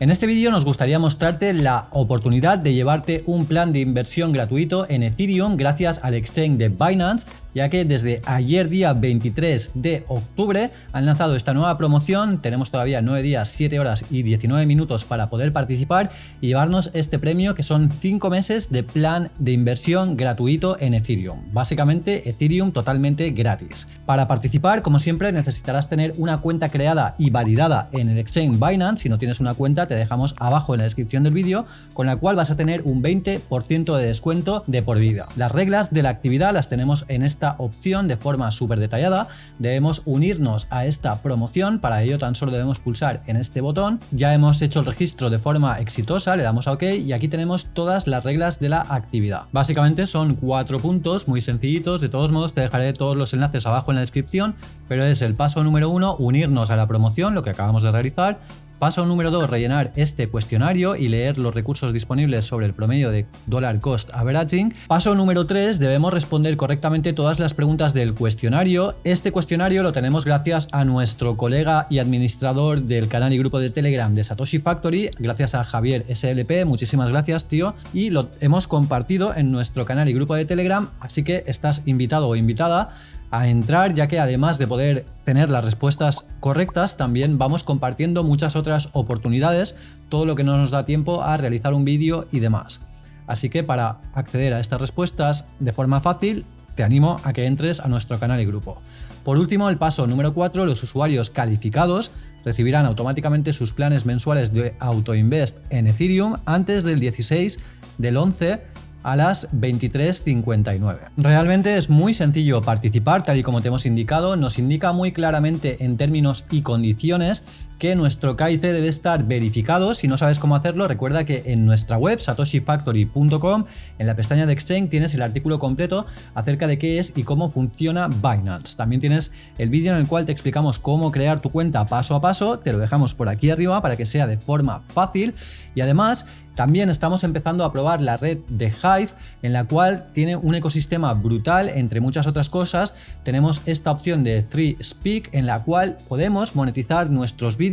En este vídeo nos gustaría mostrarte la oportunidad de llevarte un plan de inversión gratuito en Ethereum gracias al exchange de Binance, ya que desde ayer día 23 de octubre han lanzado esta nueva promoción, tenemos todavía 9 días, 7 horas y 19 minutos para poder participar y llevarnos este premio que son 5 meses de plan de inversión gratuito en Ethereum, básicamente Ethereum totalmente gratis. Para participar, como siempre, necesitarás tener una cuenta creada y validada en el exchange Binance, si no tienes una cuenta te dejamos abajo en la descripción del vídeo, con la cual vas a tener un 20% de descuento de por vida. Las reglas de la actividad las tenemos en esta opción de forma súper detallada. Debemos unirnos a esta promoción, para ello tan solo debemos pulsar en este botón. Ya hemos hecho el registro de forma exitosa, le damos a OK y aquí tenemos todas las reglas de la actividad. Básicamente son cuatro puntos muy sencillitos, de todos modos te dejaré todos los enlaces abajo en la descripción, pero es el paso número uno, unirnos a la promoción, lo que acabamos de realizar, Paso número 2, rellenar este cuestionario y leer los recursos disponibles sobre el promedio de dollar cost averaging. Paso número 3, debemos responder correctamente todas las preguntas del cuestionario. Este cuestionario lo tenemos gracias a nuestro colega y administrador del canal y grupo de Telegram de Satoshi Factory, gracias a Javier SLP, muchísimas gracias tío, y lo hemos compartido en nuestro canal y grupo de Telegram, así que estás invitado o invitada a entrar ya que además de poder tener las respuestas correctas también vamos compartiendo muchas otras oportunidades, todo lo que no nos da tiempo a realizar un vídeo y demás. Así que para acceder a estas respuestas de forma fácil te animo a que entres a nuestro canal y grupo. Por último, el paso número 4, los usuarios calificados recibirán automáticamente sus planes mensuales de AutoInvest en Ethereum antes del 16 del 11 a las 23.59. Realmente es muy sencillo participar, tal y como te hemos indicado, nos indica muy claramente en términos y condiciones que nuestro KIC debe estar verificado. Si no sabes cómo hacerlo, recuerda que en nuestra web satoshifactory.com, en la pestaña de Exchange, tienes el artículo completo acerca de qué es y cómo funciona Binance. También tienes el vídeo en el cual te explicamos cómo crear tu cuenta paso a paso, te lo dejamos por aquí arriba para que sea de forma fácil y además también estamos empezando a probar la red de Hive, en la cual tiene un ecosistema brutal, entre muchas otras cosas. Tenemos esta opción de 3Speak, en la cual podemos monetizar nuestros vídeos,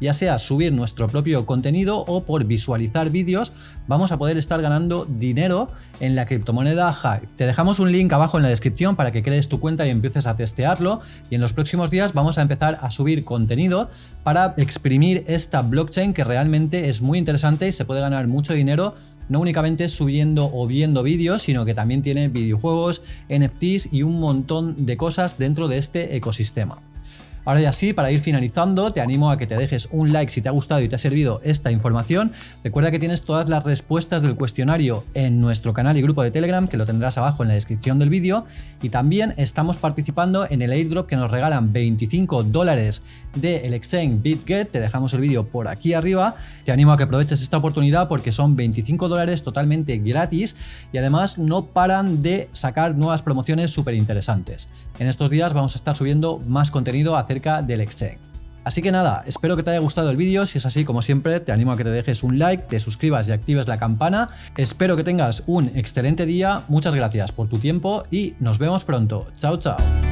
ya sea subir nuestro propio contenido o por visualizar vídeos, vamos a poder estar ganando dinero en la criptomoneda Hive. Te dejamos un link abajo en la descripción para que crees tu cuenta y empieces a testearlo, y en los próximos días vamos a empezar a subir contenido para exprimir esta blockchain que realmente es muy interesante y se puede ganar mucho dinero no únicamente subiendo o viendo vídeos, sino que también tiene videojuegos, NFTs y un montón de cosas dentro de este ecosistema. Ahora ya sí, para ir finalizando, te animo a que te dejes un like si te ha gustado y te ha servido esta información. Recuerda que tienes todas las respuestas del cuestionario en nuestro canal y grupo de Telegram, que lo tendrás abajo en la descripción del vídeo. Y también estamos participando en el airdrop que nos regalan 25 dólares del exchange BitGet. Te dejamos el vídeo por aquí arriba. Te animo a que aproveches esta oportunidad porque son 25 dólares totalmente gratis y además no paran de sacar nuevas promociones súper interesantes. En estos días vamos a estar subiendo más contenido del exchange. Así que nada, espero que te haya gustado el vídeo, si es así como siempre te animo a que te dejes un like, te suscribas y actives la campana, espero que tengas un excelente día, muchas gracias por tu tiempo y nos vemos pronto, chao chao.